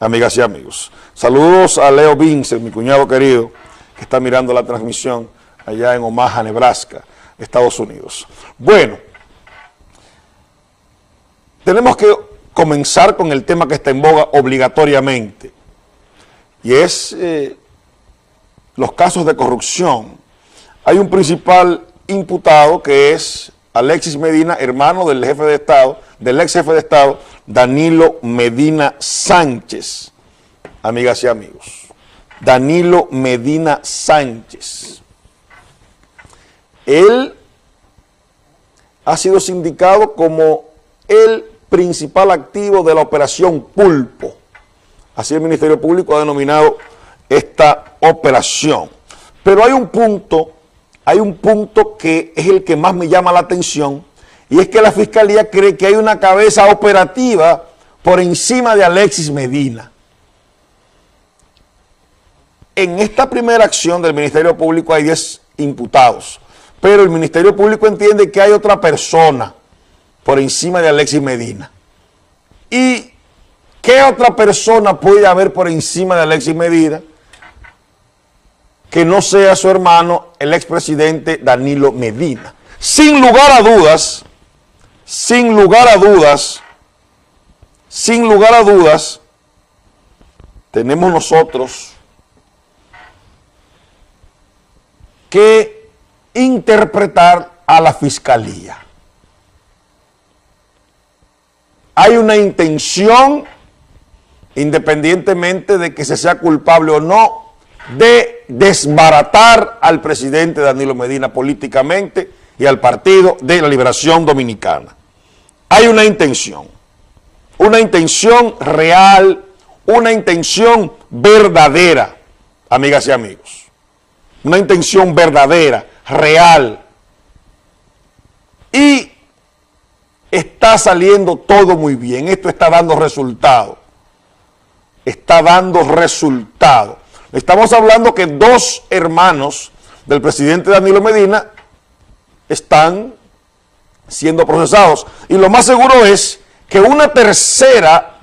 amigas y amigos. Saludos a Leo Vince, mi cuñado querido, que está mirando la transmisión allá en Omaha, Nebraska, Estados Unidos. Bueno, tenemos que comenzar con el tema que está en boga obligatoriamente, y es eh, los casos de corrupción. Hay un principal imputado que es Alexis Medina, hermano del jefe de Estado, del ex jefe de Estado, Danilo Medina Sánchez, amigas y amigos. Danilo Medina Sánchez. Él ha sido sindicado como el principal activo de la operación Pulpo. Así el Ministerio Público ha denominado esta operación. Pero hay un punto, hay un punto que es el que más me llama la atención y es que la Fiscalía cree que hay una cabeza operativa por encima de Alexis Medina. En esta primera acción del Ministerio Público hay 10 imputados, pero el Ministerio Público entiende que hay otra persona por encima de Alexis Medina. ¿Y qué otra persona puede haber por encima de Alexis Medina que no sea su hermano, el expresidente Danilo Medina? Sin lugar a dudas, sin lugar a dudas, sin lugar a dudas, tenemos nosotros que interpretar a la fiscalía. Hay una intención, independientemente de que se sea culpable o no, de desbaratar al presidente Danilo Medina políticamente y al Partido de la Liberación Dominicana hay una intención, una intención real, una intención verdadera, amigas y amigos. Una intención verdadera, real. Y está saliendo todo muy bien. Esto está dando resultado. Está dando resultado. Estamos hablando que dos hermanos del presidente Danilo Medina están siendo procesados. Y lo más seguro es que una tercera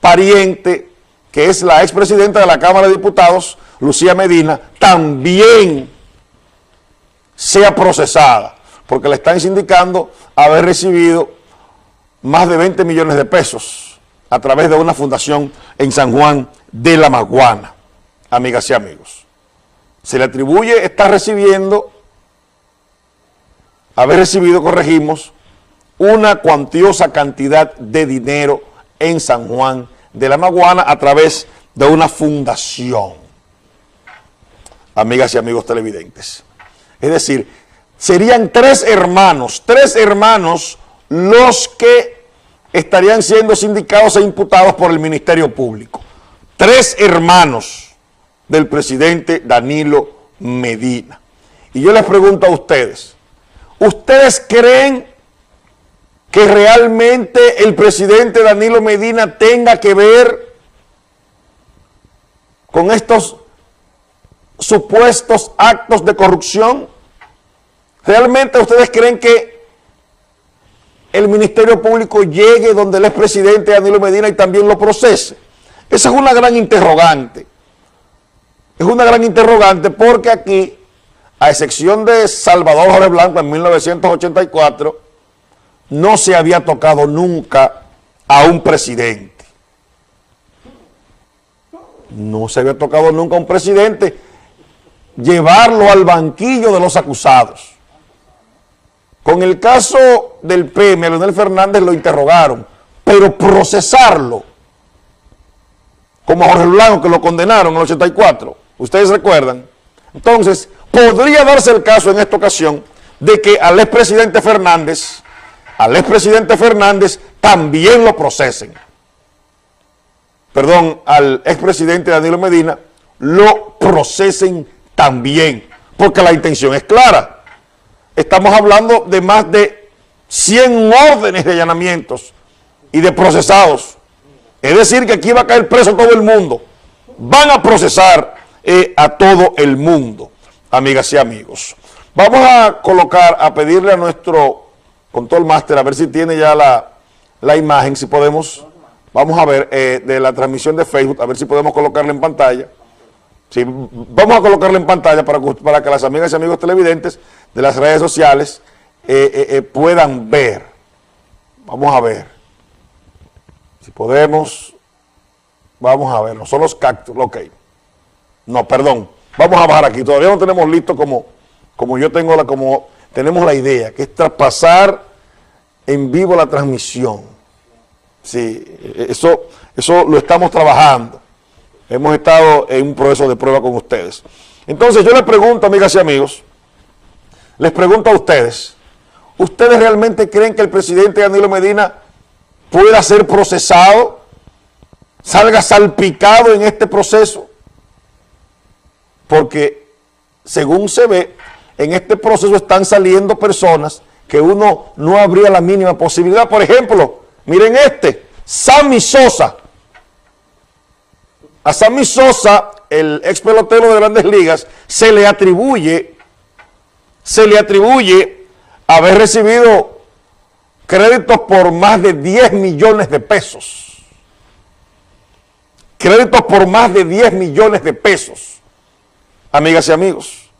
pariente, que es la expresidenta de la Cámara de Diputados, Lucía Medina, también sea procesada, porque le están indicando haber recibido más de 20 millones de pesos a través de una fundación en San Juan de la Maguana, amigas y amigos. Se le atribuye, está recibiendo haber recibido, corregimos, una cuantiosa cantidad de dinero en San Juan de la Maguana a través de una fundación. Amigas y amigos televidentes. Es decir, serían tres hermanos, tres hermanos los que estarían siendo sindicados e imputados por el Ministerio Público. Tres hermanos del presidente Danilo Medina. Y yo les pregunto a ustedes, ¿Ustedes creen que realmente el presidente Danilo Medina tenga que ver con estos supuestos actos de corrupción? ¿Realmente ustedes creen que el Ministerio Público llegue donde el expresidente Danilo Medina y también lo procese? Esa es una gran interrogante. Es una gran interrogante porque aquí a excepción de Salvador Jorge Blanco en 1984, no se había tocado nunca a un presidente. No se había tocado nunca a un presidente llevarlo al banquillo de los acusados. Con el caso del PM, Leonel Fernández lo interrogaron, pero procesarlo, como a Jorge Blanco que lo condenaron en el 84, ustedes recuerdan. Entonces, podría darse el caso en esta ocasión de que al expresidente Fernández, al expresidente Fernández también lo procesen. Perdón, al expresidente Danilo Medina lo procesen también, porque la intención es clara. Estamos hablando de más de 100 órdenes de allanamientos y de procesados. Es decir, que aquí va a caer preso todo el mundo. Van a procesar a todo el mundo amigas y amigos. Vamos a colocar, a pedirle a nuestro control master, a ver si tiene ya la, la imagen, si podemos vamos a ver, eh, de la transmisión de Facebook, a ver si podemos colocarla en pantalla. Sí, vamos a colocarla en pantalla para, para que las amigas y amigos televidentes de las redes sociales eh, eh, puedan ver. Vamos a ver. Si podemos, vamos a ver. No son los cactus, ok. No, perdón. Vamos a bajar aquí. Todavía no tenemos listo como, como yo tengo la, como tenemos la idea, que es traspasar en vivo la transmisión. Sí, eso, eso lo estamos trabajando. Hemos estado en un proceso de prueba con ustedes. Entonces yo les pregunto, amigas y amigos, les pregunto a ustedes, ¿ustedes realmente creen que el presidente Danilo Medina pueda ser procesado, salga salpicado en este proceso? Porque según se ve, en este proceso están saliendo personas que uno no habría la mínima posibilidad. Por ejemplo, miren este, Sammy Sosa. A Sammy Sosa, el ex pelotero de grandes ligas, se le atribuye, se le atribuye haber recibido créditos por más de 10 millones de pesos. Créditos por más de 10 millones de pesos. Amigas y amigos,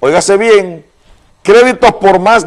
óigase bien, créditos por más